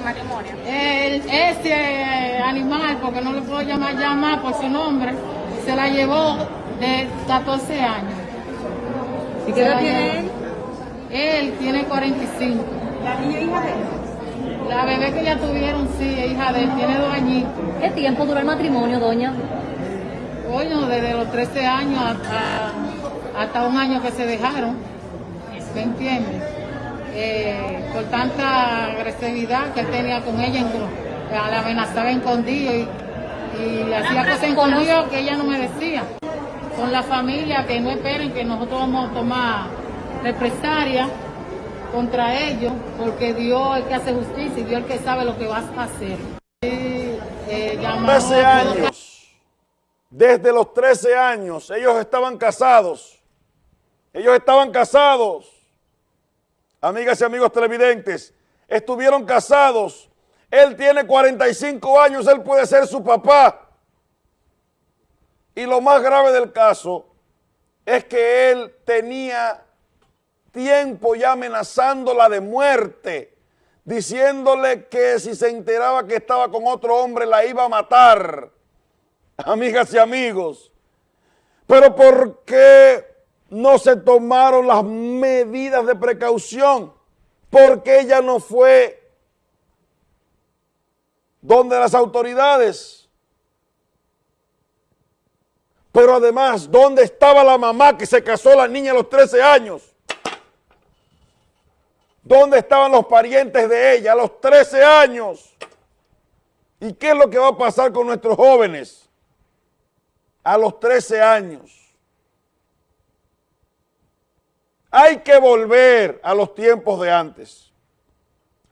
de matrimonio? El, ese animal, porque no lo puedo llamar llamar por su nombre, se la llevó de 14 años. ¿Y qué edad tiene él? Él tiene 45. ¿La niña hija de él? La bebé que ya tuvieron, sí, es hija de él, tiene dos añitos. ¿Qué tiempo dura el matrimonio, doña? Coño, desde los 13 años hasta, hasta un año que se dejaron. ¿Me entiendes? Eh, por tanta agresividad que él tenía con ella, en- la amenazaba escondido y, y le hacía cosas escondidas que ella no me decía. Con la familia, que no esperen que nosotros vamos a tomar represalia contra ellos, porque Dios es el que hace justicia y Dios es el que sabe lo que va a hacer. Y, eh, llamamos- 13 años. Desde los 13 años ellos estaban casados. Ellos estaban casados. Amigas y amigos televidentes, estuvieron casados. Él tiene 45 años, él puede ser su papá. Y lo más grave del caso es que él tenía tiempo ya amenazándola de muerte, diciéndole que si se enteraba que estaba con otro hombre la iba a matar. Amigas y amigos, pero ¿por qué no se tomaron las medidas de precaución? Porque ella no fue donde las autoridades. Pero además, ¿dónde estaba la mamá que se casó la niña a los 13 años? ¿Dónde estaban los parientes de ella a los 13 años? ¿Y qué es lo que va a pasar con nuestros jóvenes a los 13 años? Hay que volver a los tiempos de antes.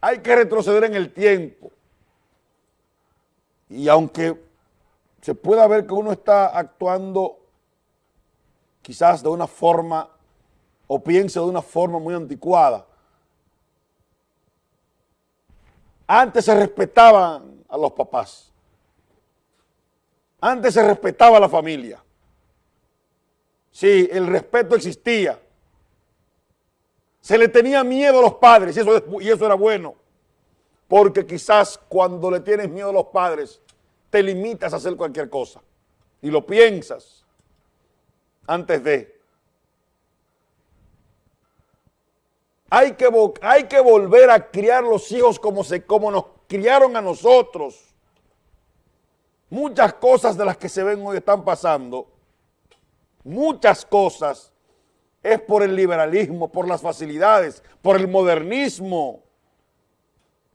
Hay que retroceder en el tiempo. Y aunque se pueda ver que uno está actuando quizás de una forma o piense de una forma muy anticuada, antes se respetaban a los papás. Antes se respetaba a la familia. Sí, el respeto existía. Se le tenía miedo a los padres y eso, es- y eso era bueno. Porque quizás cuando le tienes miedo a los padres, te limitas a hacer cualquier cosa. Y lo piensas antes de. Hay que, hay que volver a criar los hijos como, se, como nos criaron a nosotros. Muchas cosas de las que se ven hoy están pasando, muchas cosas, es por el liberalismo, por las facilidades, por el modernismo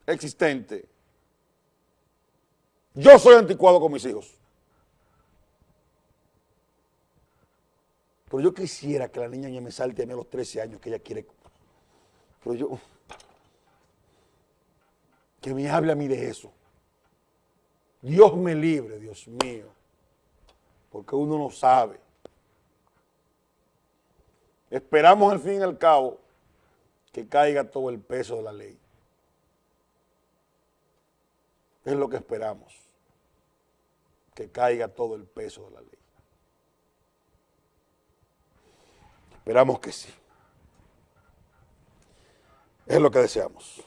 existente. Yo soy anticuado con mis hijos. Pero yo quisiera que la niña ya me salte a mí a los 13 años que ella quiere. Pero yo. Que me hable a mí de eso. Dios me libre, Dios mío. Porque uno no sabe. Esperamos al fin y al cabo que caiga todo el peso de la ley. Es lo que esperamos. Que caiga todo el peso de la ley. Esperamos que sí. Es lo que deseamos.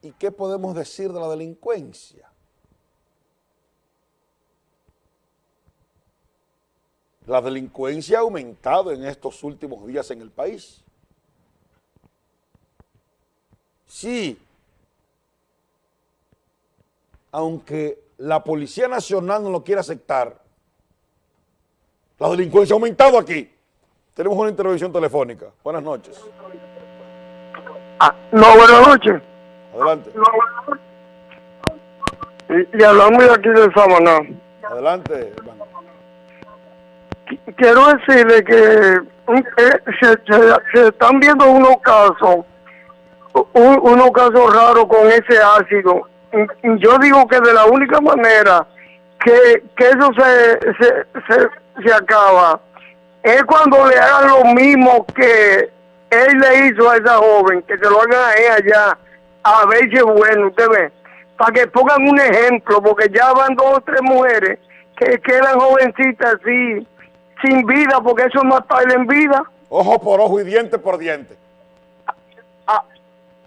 ¿Y qué podemos decir de la delincuencia? La delincuencia ha aumentado en estos últimos días en el país. Sí, aunque la Policía Nacional no lo quiera aceptar, la delincuencia ha aumentado aquí. Tenemos una intervención telefónica. Buenas noches. Ah, no, buenas noches. Adelante. Y, y hablamos de aquí de Samaná. Adelante, hermano. Qu- Quiero decirle que eh, se, están viendo unos casos, un- unos casos raros con ese ácido. Yo digo que de la única manera que, que eso se, se, se, acaba es cuando le hagan lo mismo que él le hizo a esa joven, que se lo hagan a ella allá, a ver bueno, usted ve, para que pongan un ejemplo, porque ya van dos o tres mujeres que quedan jovencitas así, sin vida, porque eso es matarle en vida. Ojo por ojo y diente por diente. A,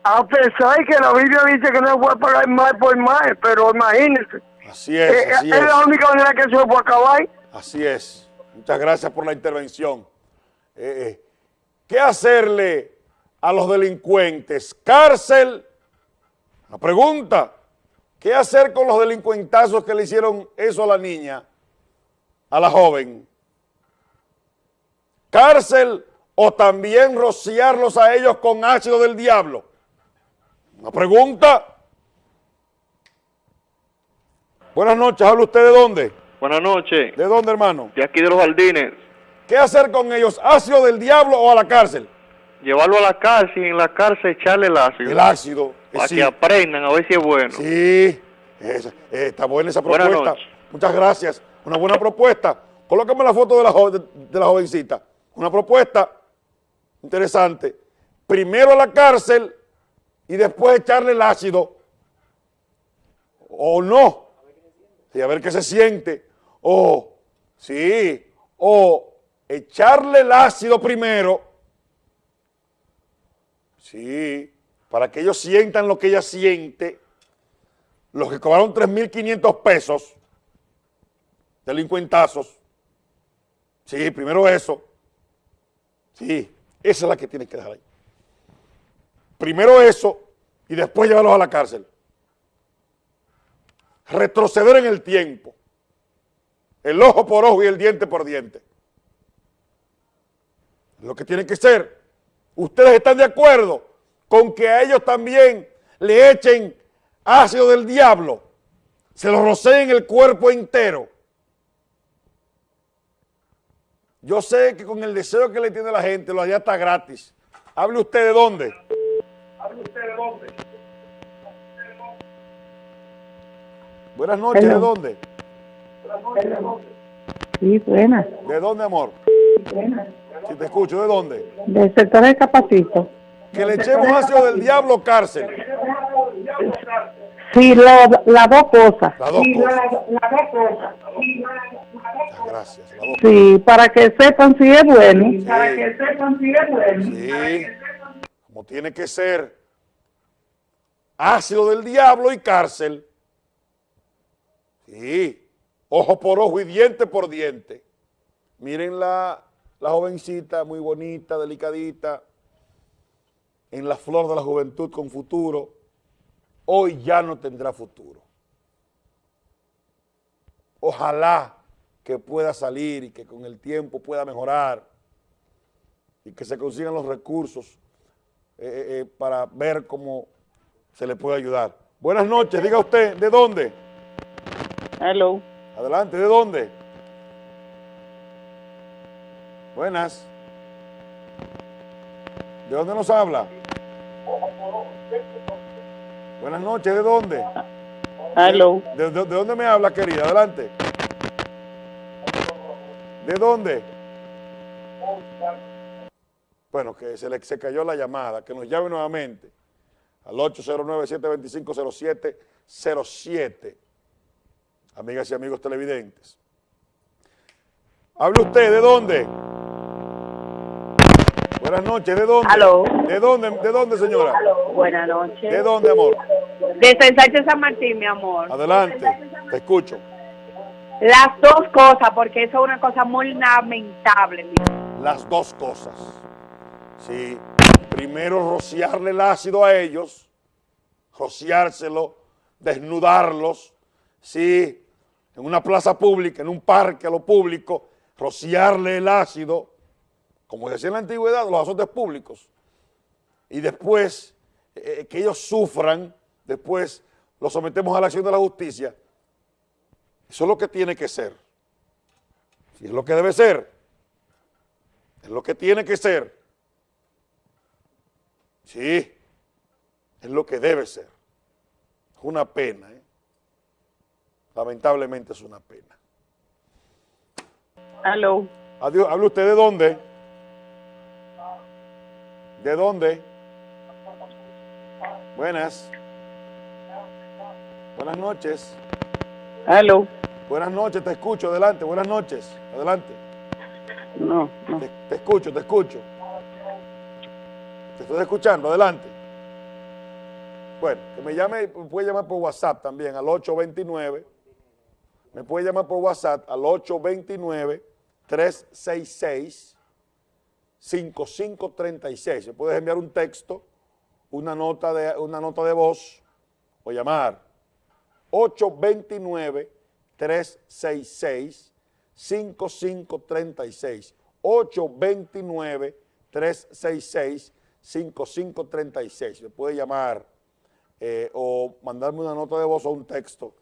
a pesar que la Biblia dice que no se puede pagar mal por mal, pero imagínense. Así es, Eh, así es es. la única manera que se puede acabar. Así es. Muchas gracias por la intervención. Eh, eh, ¿Qué hacerle a los delincuentes? ¿Cárcel? La pregunta. ¿Qué hacer con los delincuentazos que le hicieron eso a la niña, a la joven? ¿Cárcel o también rociarlos a ellos con ácido del diablo? Una pregunta. Buenas noches, ¿habla usted de dónde? Buenas noches, ¿De dónde, hermano? de aquí de los jardines. ¿Qué hacer con ellos? ¿Ácido del diablo o a la cárcel? Llevarlo a la cárcel y en la cárcel echarle el ácido. El ácido. eh, Para sí, que aprendan a ver si es bueno. sí. Eh, está buena esa Buenas propuesta. noches. Muchas gracias. Una buena propuesta. Colócame la foto de la, jo- de, de la jovencita. Una propuesta interesante. Primero a la cárcel y después echarle el ácido. O no. Y a ver qué se siente. O, sí. O echarle el ácido primero. Sí, para que ellos sientan lo que ella siente, los que cobraron 3.500 pesos, delincuentazos, sí, primero eso, sí, esa es la que tienes que dejar ahí. Primero eso y después llevarlos a la cárcel. Retroceder en el tiempo, el ojo por ojo y el diente por diente. Lo que tiene que ser. ¿Ustedes están de acuerdo con que a ellos también le echen ácido del diablo? Se lo roceen el cuerpo entero. Yo sé que con el deseo que le tiene la gente, lo allá está gratis. Hable usted de dónde. Buenas noches, ¿de Hello. dónde? Sí, buena. ¿De dónde, amor? Si te escucho, ¿de dónde? Del sector de Capacito. Que le echemos ácido del diablo cárcel. Sí, lo- las dos cosas. Las dos cosas. Las dos Sí, para que sepan si es bueno. Para que sepan si es bueno. Sí, como tiene que ser. Ácido del diablo y cárcel. Sí, ojo por ojo y diente por diente. Miren la, la jovencita, muy bonita, delicadita, en la flor de la juventud con futuro. Hoy ya no tendrá futuro. Ojalá que pueda salir y que con el tiempo pueda mejorar y que se consigan los recursos eh, eh, eh, para ver cómo se le puede ayudar. Buenas noches, diga usted, ¿de dónde? Hello. Adelante, ¿de dónde? Buenas. ¿De dónde nos habla? Buenas noches, ¿de dónde? Hello. ¿De, de- de dónde me habla, querida? Adelante. ¿De dónde? Bueno, que se le se cayó la llamada, que nos llame nuevamente al 809-725-0707. Amigas y amigos televidentes. Hable usted, ¿de dónde? Buenas noches, ¿de dónde? Aló. ¿De dónde, de dónde, señora? Buenas noches. ¿De dónde, amor? De Sánchez San Martín, mi amor. Adelante, te escucho. Las dos cosas, porque eso es una cosa muy lamentable. las dos cosas. Sí, primero rociarle el ácido a ellos, rociárselo, desnudarlos, sí, en una plaza pública, en un parque a lo público, rociarle el ácido, como decía en la antigüedad, los azotes públicos, y después eh, que ellos sufran, después los sometemos a la acción de la justicia. Eso es lo que tiene que ser. Si es lo que debe ser. Es lo que tiene que ser. Sí, es lo que debe ser. Es una pena, ¿eh? Lamentablemente es una pena. Hello. Adiós, ¿habla usted de dónde? ¿De dónde? Buenas. Buenas noches. Hello. Buenas noches, te escucho, adelante, buenas noches, adelante. No, no. Te, te escucho, te escucho. Te estoy escuchando, adelante. Bueno, que me llame, me puede llamar por WhatsApp también al 829. Me puede llamar por WhatsApp al 829-366-5536. Me puedes enviar un texto, una nota de, una nota de voz o llamar 829-366-5536. 829-366-5536. Me puede llamar eh, o mandarme una nota de voz o un texto